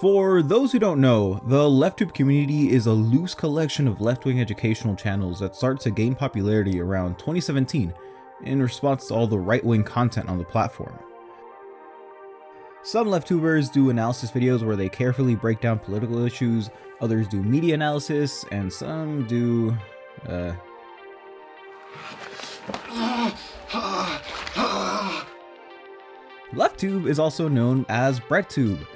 For those who don't know, the LeftTube community is a loose collection of left-wing educational channels that start to gain popularity around 2017 in response to all the right-wing content on the platform. Some LeftTubers do analysis videos where they carefully break down political issues, others do media analysis, and some do, uh... LeftTube is also known as BreadTube,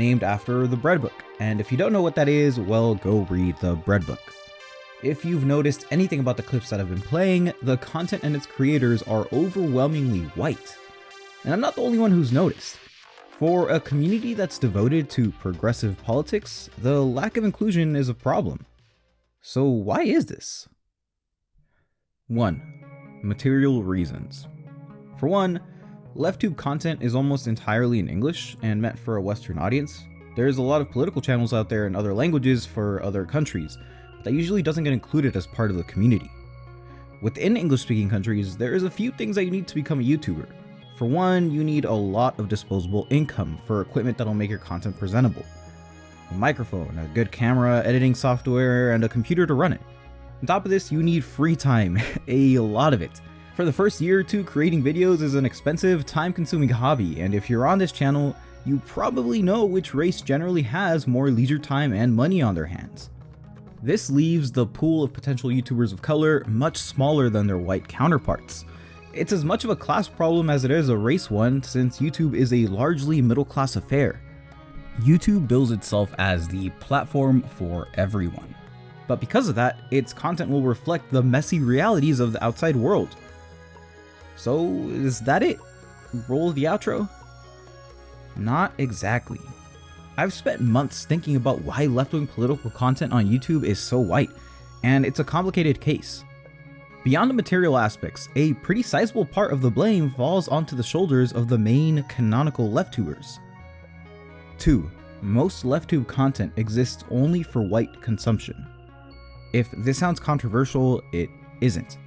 named after the bread book. And if you don't know what that is, well, go read the bread book. If you've noticed anything about the clips that I've been playing, the content and its creators are overwhelmingly white. And I'm not the only one who's noticed. For a community that's devoted to progressive politics, the lack of inclusion is a problem. So why is this? 1. Material reasons. For one, LeftTube content is almost entirely in English and meant for a Western audience. There's a lot of political channels out there in other languages for other countries, but that usually doesn't get included as part of the community. Within English-speaking countries, there is a few things that you need to become a YouTuber. For one, you need a lot of disposable income for equipment that'll make your content presentable. A microphone, a good camera, editing software, and a computer to run it. On top of this, you need free time, a lot of it. For the first year or two, creating videos is an expensive, time-consuming hobby, and if you're on this channel, you probably know which race generally has more leisure time and money on their hands. This leaves the pool of potential YouTubers of color much smaller than their white counterparts. It's as much of a class problem as it is a race one since YouTube is a largely middle class affair. YouTube bills itself as the platform for everyone. But because of that, its content will reflect the messy realities of the outside world. So is that it? Roll the outro? Not exactly. I've spent months thinking about why left-wing political content on YouTube is so white, and it's a complicated case. Beyond the material aspects, a pretty sizable part of the blame falls onto the shoulders of the main canonical left-tubers. 2. Most left-tube content exists only for white consumption. If this sounds controversial, it isn't.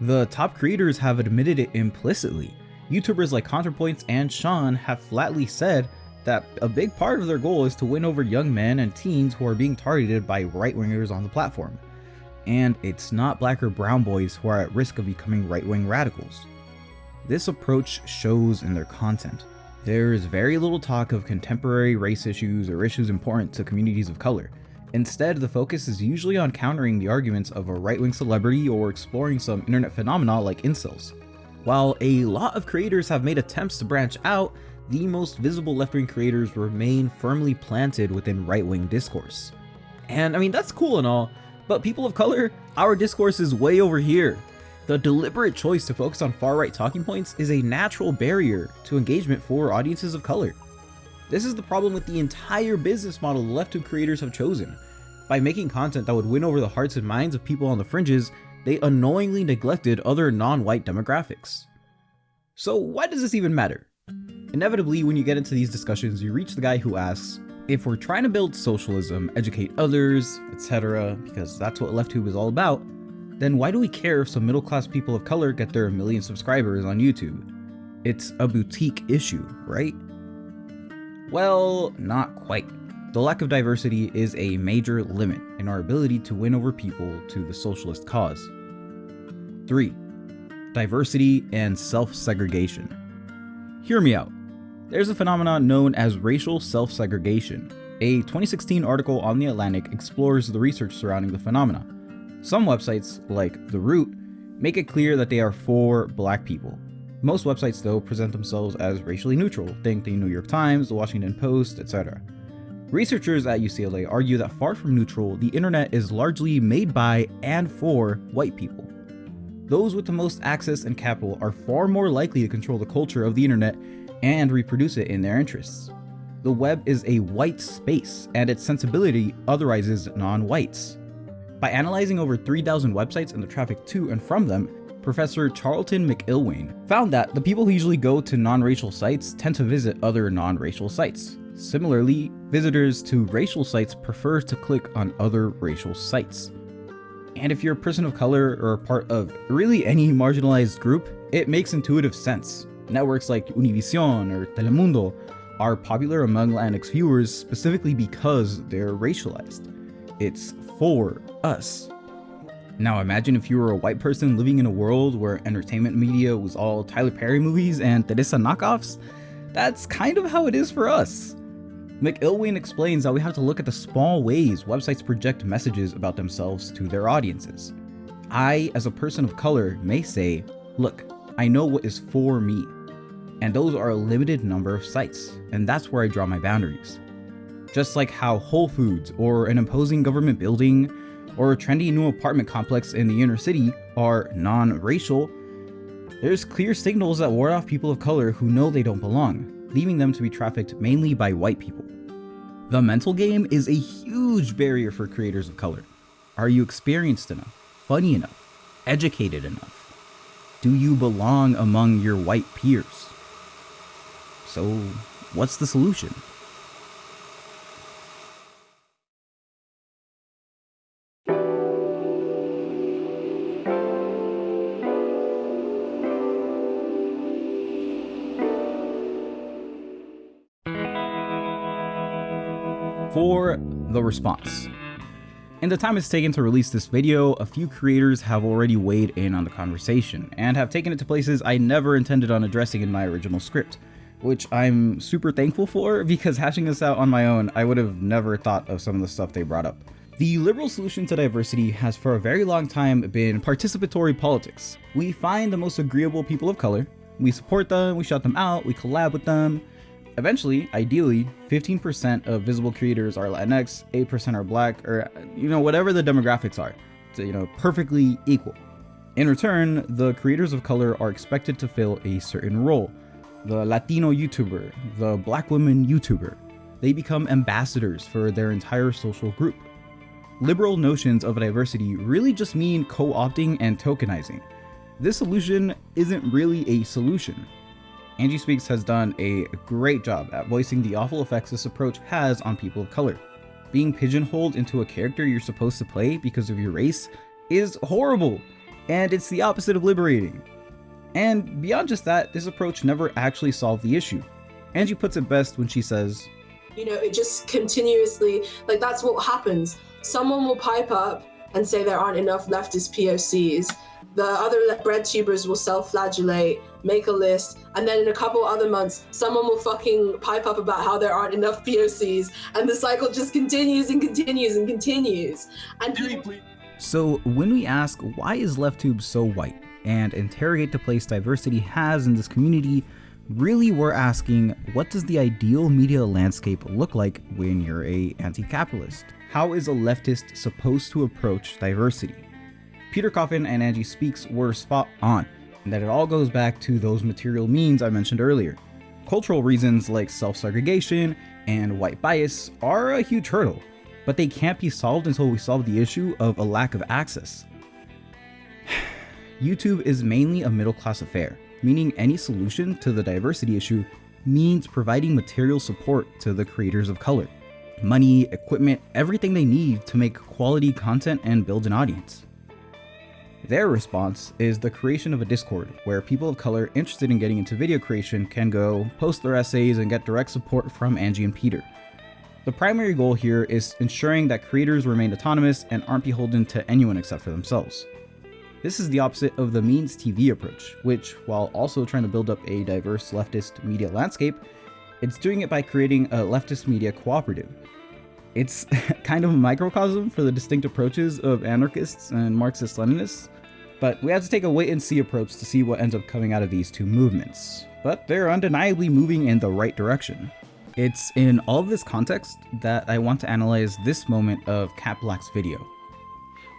The top creators have admitted it implicitly. YouTubers like ContraPoints and Shaun have flatly said that a big part of their goal is to win over young men and teens who are being targeted by right-wingers on the platform. And it's not black or brown boys who are at risk of becoming right-wing radicals. This approach shows in their content. There is very little talk of contemporary race issues or issues important to communities of color, Instead, the focus is usually on countering the arguments of a right-wing celebrity or exploring some internet phenomena like incels. While a lot of creators have made attempts to branch out, the most visible left-wing creators remain firmly planted within right-wing discourse. And I mean, that's cool and all, but people of color, our discourse is way over here. The deliberate choice to focus on far-right talking points is a natural barrier to engagement for audiences of color. This is the problem with the entire business model the left-tube creators have chosen. By making content that would win over the hearts and minds of people on the fringes, they unknowingly neglected other non-white demographics. So why does this even matter? Inevitably, when you get into these discussions, you reach the guy who asks, if we're trying to build socialism, educate others, etc., because that's what LeftTube is all about, then why do we care if some middle class people of color get their million subscribers on YouTube? It's a boutique issue, right? Well, not quite. The lack of diversity is a major limit in our ability to win over people to the socialist cause. 3. Diversity and self-segregation. Hear me out. There's a phenomenon known as racial self-segregation. A 2016 article on The Atlantic explores the research surrounding the phenomena. Some websites, like The Root, make it clear that they are for black people, most websites though present themselves as racially neutral, think the New York Times, the Washington Post, etc. Researchers at UCLA argue that far from neutral, the internet is largely made by and for white people. Those with the most access and capital are far more likely to control the culture of the internet and reproduce it in their interests. The web is a white space, and its sensibility otherizes non-whites. By analyzing over 3,000 websites and the traffic to and from them, Professor Charlton McIlwain found that the people who usually go to non-racial sites tend to visit other non-racial sites. Similarly, visitors to racial sites prefer to click on other racial sites. And if you're a person of color or part of really any marginalized group, it makes intuitive sense. Networks like Univision or Telemundo are popular among Latinx viewers specifically because they're racialized. It's for us. Now imagine if you were a white person living in a world where entertainment media was all Tyler Perry movies and Teresa knockoffs. That's kind of how it is for us. McIlwain explains that we have to look at the small ways websites project messages about themselves to their audiences. I, as a person of color, may say, look, I know what is for me. And those are a limited number of sites, and that's where I draw my boundaries. Just like how Whole Foods, or an imposing government building, or a trendy new apartment complex in the inner city are non-racial, there's clear signals that ward off people of color who know they don't belong, leaving them to be trafficked mainly by white people. The mental game is a huge barrier for creators of color. Are you experienced enough, funny enough, educated enough? Do you belong among your white peers? So, what's the solution? For the response. In the time it's taken to release this video, a few creators have already weighed in on the conversation, and have taken it to places I never intended on addressing in my original script, which I'm super thankful for because hashing this out on my own, I would have never thought of some of the stuff they brought up. The liberal solution to diversity has for a very long time been participatory politics. We find the most agreeable people of color, we support them, we shout them out, we collab with them, Eventually, ideally, 15% of visible creators are Latinx, 8% are black, or you know, whatever the demographics are, to, you know, perfectly equal. In return, the creators of color are expected to fill a certain role. The Latino YouTuber, the black woman YouTuber. They become ambassadors for their entire social group. Liberal notions of diversity really just mean co-opting and tokenizing. This solution isn't really a solution. Angie Speaks has done a great job at voicing the awful effects this approach has on people of color. Being pigeonholed into a character you're supposed to play because of your race is horrible, and it's the opposite of liberating. And beyond just that, this approach never actually solved the issue. Angie puts it best when she says, You know, it just continuously, like that's what happens. Someone will pipe up and say there aren't enough leftist POCs, the other bread tubers will self-flagellate, make a list, and then in a couple other months, someone will fucking pipe up about how there aren't enough POCs, and the cycle just continues and continues and continues. And people- so when we ask why is LeftTube so white, and interrogate the place diversity has in this community, really we're asking what does the ideal media landscape look like when you're a anti-capitalist? How is a leftist supposed to approach diversity? Peter Coffin and Angie Speaks were spot on, and that it all goes back to those material means I mentioned earlier. Cultural reasons like self-segregation and white bias are a huge hurdle, but they can't be solved until we solve the issue of a lack of access. YouTube is mainly a middle class affair, meaning any solution to the diversity issue means providing material support to the creators of color. Money, equipment, everything they need to make quality content and build an audience. Their response is the creation of a Discord where people of color interested in getting into video creation can go, post their essays, and get direct support from Angie and Peter. The primary goal here is ensuring that creators remain autonomous and aren't beholden to anyone except for themselves. This is the opposite of the Means TV approach, which, while also trying to build up a diverse leftist media landscape, it's doing it by creating a leftist media cooperative. It's kind of a microcosm for the distinct approaches of anarchists and Marxist-Leninists, but we have to take a wait and see approach to see what ends up coming out of these two movements. But they're undeniably moving in the right direction. It's in all of this context that I want to analyze this moment of Kat Blaque's video.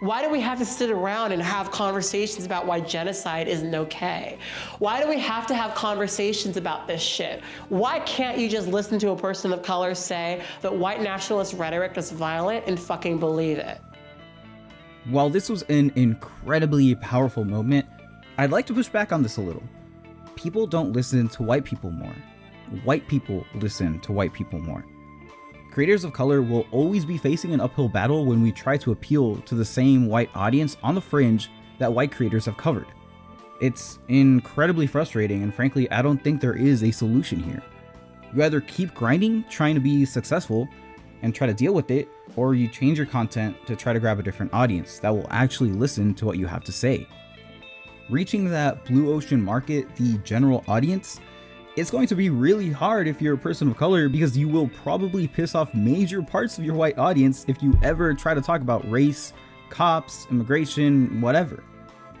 Why do we have to sit around and have conversations about why genocide isn't okay? Why do we have to have conversations about this shit? Why can't you just listen to a person of color say that white nationalist rhetoric is violent and fucking believe it? While this was an incredibly powerful moment, I'd like to push back on this a little. People don't listen to white people more. White people listen to white people more. Creators of color will always be facing an uphill battle when we try to appeal to the same white audience on the fringe that white creators have covered. It's incredibly frustrating and frankly I don't think there is a solution here. You either keep grinding, trying to be successful, and try to deal with it, or you change your content to try to grab a different audience that will actually listen to what you have to say. Reaching that blue ocean market, the general audience, it's going to be really hard if you're a person of color because you will probably piss off major parts of your white audience if you ever try to talk about race, cops, immigration, whatever.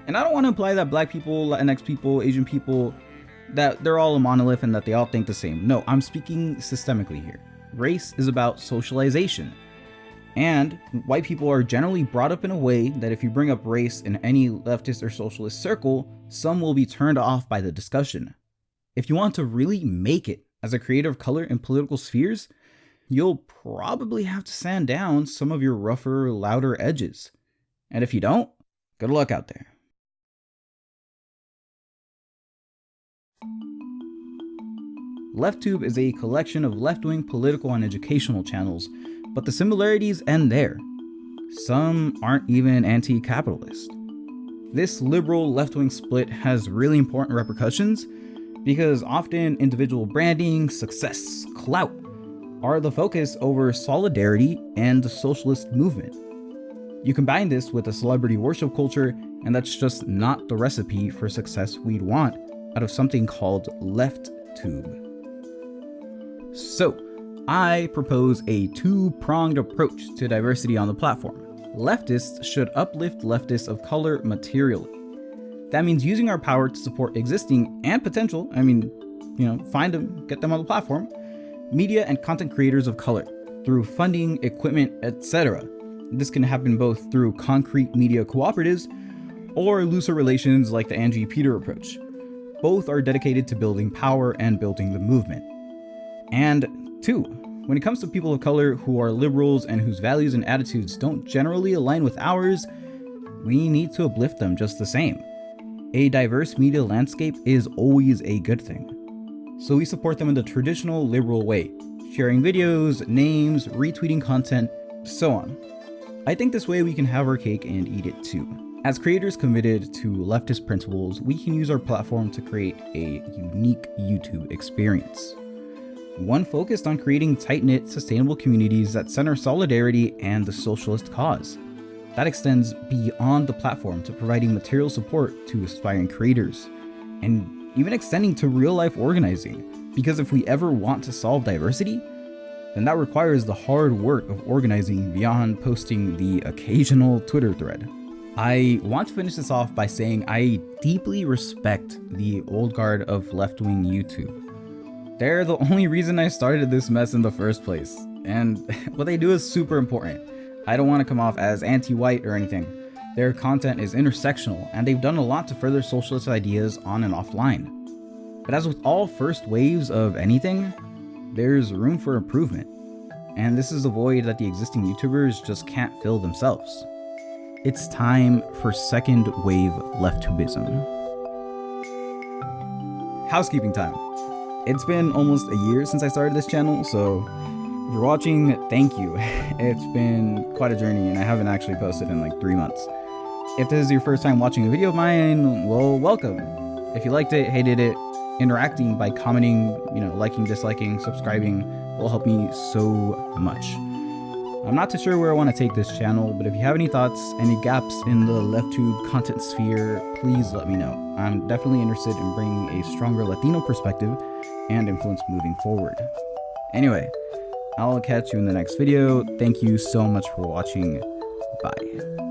And I don't want to imply that black people, Latinx people, Asian people, that they're all a monolith and that they all think the same. No, I'm speaking systemically here. Race is about socialization. And white people are generally brought up in a way that if you bring up race in any leftist or socialist circle, some will be turned off by the discussion. If you want to really make it as a creator of color in political spheres, you'll probably have to sand down some of your rougher, louder edges. And if you don't, good luck out there. LeftTube is a collection of left-wing political and educational channels, but the similarities end there. Some aren't even anti-capitalist. This liberal left-wing split has really important repercussions because often individual branding, success, clout are the focus over solidarity and the socialist movement. You combine this with a celebrity worship culture, and that's just not the recipe for success we'd want out of something called LeftTube. So, I propose a two-pronged approach to diversity on the platform. Leftists should uplift leftists of color materially. That means using our power to support existing and potential, I mean, you know, find them, get them on the platform, media and content creators of color through funding, equipment, etc. This can happen both through concrete media cooperatives or looser relations like the Angie Peter approach. Both are dedicated to building power and building the movement. And two, when it comes to people of color who are liberals and whose values and attitudes don't generally align with ours, we need to uplift them just the same. A diverse media landscape is always a good thing. So we support them in the traditional liberal way, sharing videos, names, retweeting content, so on. I think this way we can have our cake and eat it too. As creators committed to leftist principles, we can use our platform to create a unique YouTube experience one focused on creating tight-knit, sustainable communities that center solidarity and the socialist cause. That extends beyond the platform to providing material support to aspiring creators, and even extending to real-life organizing, because if we ever want to solve diversity, then that requires the hard work of organizing beyond posting the occasional Twitter thread. I want to finish this off by saying I deeply respect the old guard of left-wing YouTube they're the only reason I started this mess in the first place. And what they do is super important. I don't want to come off as anti-white or anything. Their content is intersectional, and they've done a lot to further socialist ideas on and offline. But as with all first waves of anything, there's room for improvement. And this is a void that the existing YouTubers just can't fill themselves. It's time for second wave leftubism. Housekeeping time. It's been almost a year since I started this channel, so you're watching, thank you. It's been quite a journey and I haven't actually posted in like three months. If this is your first time watching a video of mine, well, welcome. If you liked it, hated it, interacting by commenting, you know, liking, disliking, subscribing will help me so much. I'm not too sure where I want to take this channel, but if you have any thoughts, any gaps in the LeftTube content sphere, please let me know. I'm definitely interested in bringing a stronger Latino perspective and influence moving forward. Anyway, I'll catch you in the next video. Thank you so much for watching. Bye.